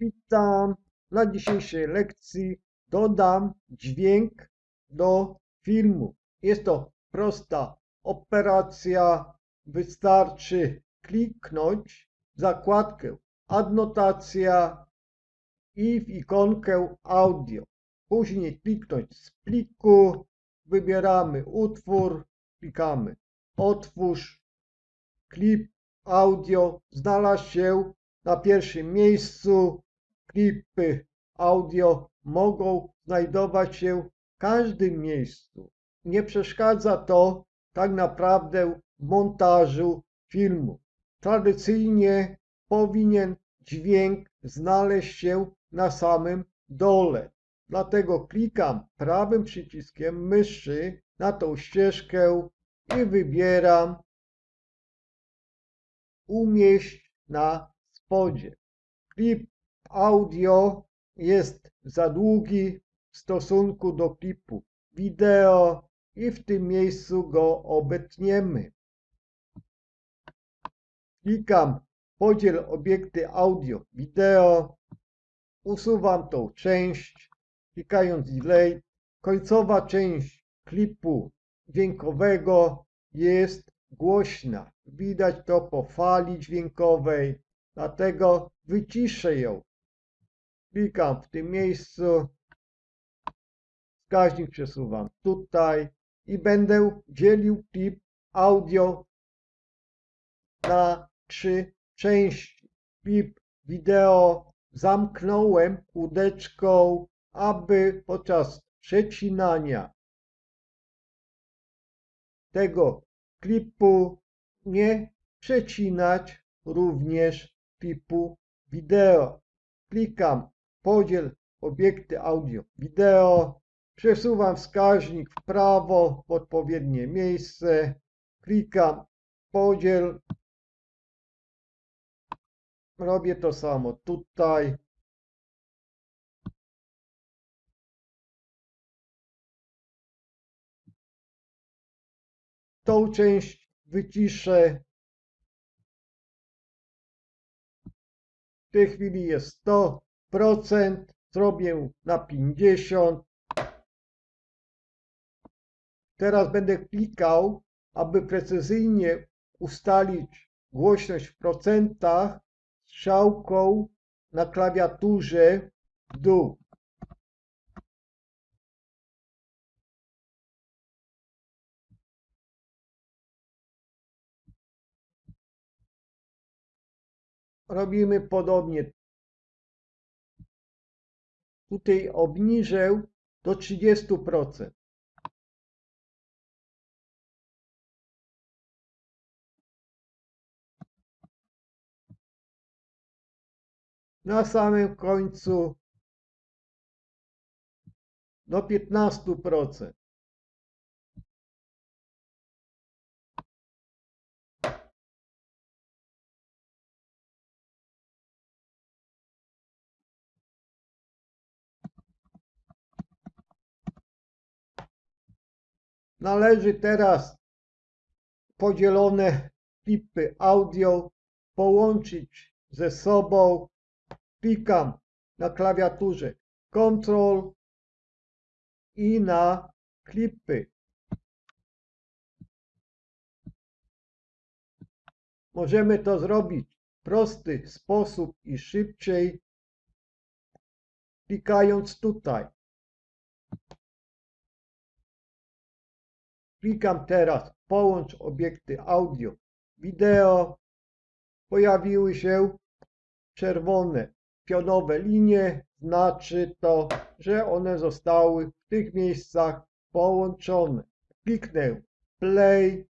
Witam. Na dzisiejszej lekcji dodam dźwięk do filmu. Jest to prosta operacja. Wystarczy kliknąć w zakładkę adnotacja i w ikonkę audio. Później kliknąć z pliku, wybieramy utwór, klikamy otwórz, klip audio znalazł się na pierwszym miejscu. Klipy audio mogą znajdować się w każdym miejscu. Nie przeszkadza to tak naprawdę montażu filmu. Tradycyjnie powinien dźwięk znaleźć się na samym dole. Dlatego klikam prawym przyciskiem myszy na tą ścieżkę i wybieram umieść na spodzie. Klip audio jest za długi w stosunku do klipu wideo i w tym miejscu go obetniemy. Klikam podziel obiekty audio wideo, usuwam tą część, klikając delay. Końcowa część klipu dźwiękowego jest głośna. Widać to po fali dźwiękowej, dlatego wyciszę ją. Klikam w tym miejscu, wskaźnik przesuwam tutaj i będę dzielił klip audio na trzy części. Klip wideo zamknąłem kółdeczką, aby podczas przecinania tego klipu nie przecinać również klipu wideo. Klikam podziel obiekty audio wideo, przesuwam wskaźnik w prawo w odpowiednie miejsce, klikam podziel, robię to samo tutaj, tą część wyciszę. W tej chwili jest 100%, zrobię na 50%. Teraz będę klikał, aby precyzyjnie ustalić głośność w procentach strzałką na klawiaturze w dół. robimy podobnie. Tutaj obniżę do 30%. Na samym końcu do 15%. Należy teraz podzielone klipy audio połączyć ze sobą. Klikam na klawiaturze Ctrl i na klipy. Możemy to zrobić w prosty sposób i szybciej, klikając tutaj. Klikam teraz połącz obiekty audio, wideo. Pojawiły się czerwone pionowe linie. Znaczy to, że one zostały w tych miejscach połączone. Kliknę play.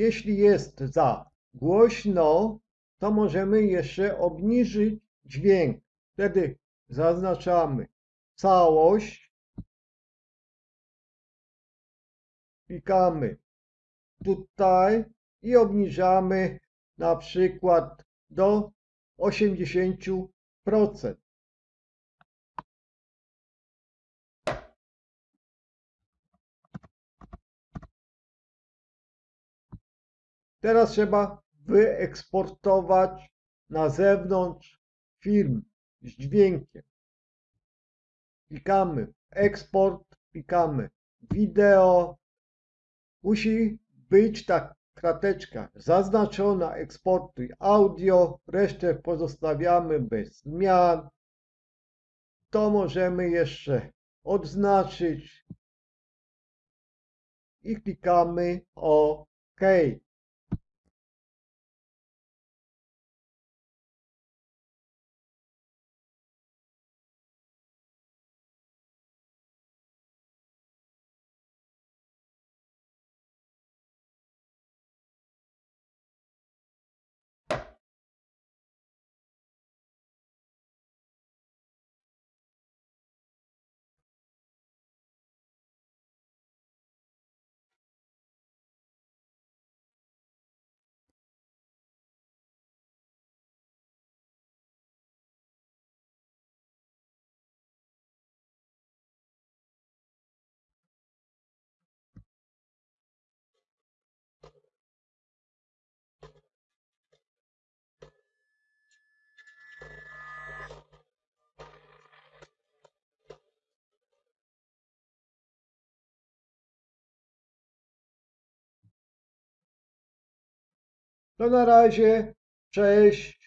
Jeśli jest za głośno, to możemy jeszcze obniżyć dźwięk. Wtedy zaznaczamy całość, klikamy tutaj i obniżamy na przykład do 80%. Teraz trzeba wyeksportować na zewnątrz film z dźwiękiem. Klikamy eksport, klikamy wideo. Musi być ta krateczka zaznaczona eksportuj audio, resztę pozostawiamy bez zmian. To możemy jeszcze odznaczyć i klikamy OK. To na razie. Cześć.